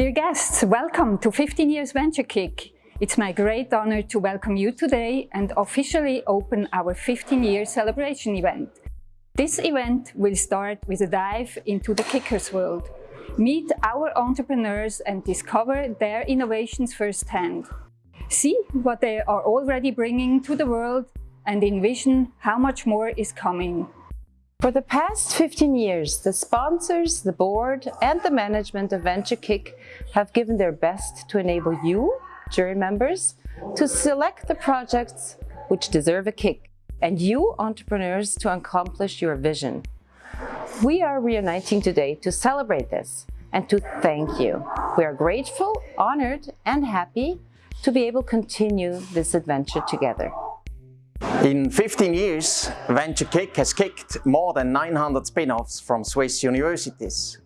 Dear guests, welcome to 15 Years Venture Kick. It's my great honor to welcome you today and officially open our 15 year celebration event. This event will start with a dive into the Kickers world. Meet our entrepreneurs and discover their innovations firsthand. See what they are already bringing to the world and envision how much more is coming. For the past 15 years, the sponsors, the board and the management of VentureKick have given their best to enable you, jury members, to select the projects which deserve a kick and you, entrepreneurs, to accomplish your vision. We are reuniting today to celebrate this and to thank you. We are grateful, honored and happy to be able to continue this adventure together. In 15 years, VentureKick has kicked more than 900 spin-offs from Swiss universities.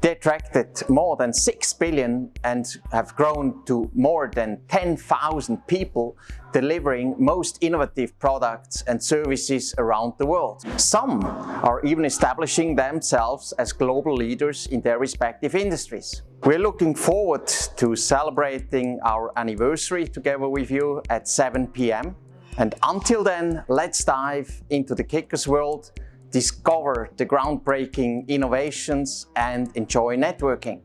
They attracted more than 6 billion and have grown to more than 10,000 people delivering most innovative products and services around the world. Some are even establishing themselves as global leaders in their respective industries. We're looking forward to celebrating our anniversary together with you at 7 p.m. And until then, let's dive into the Kickers world, discover the groundbreaking innovations and enjoy networking.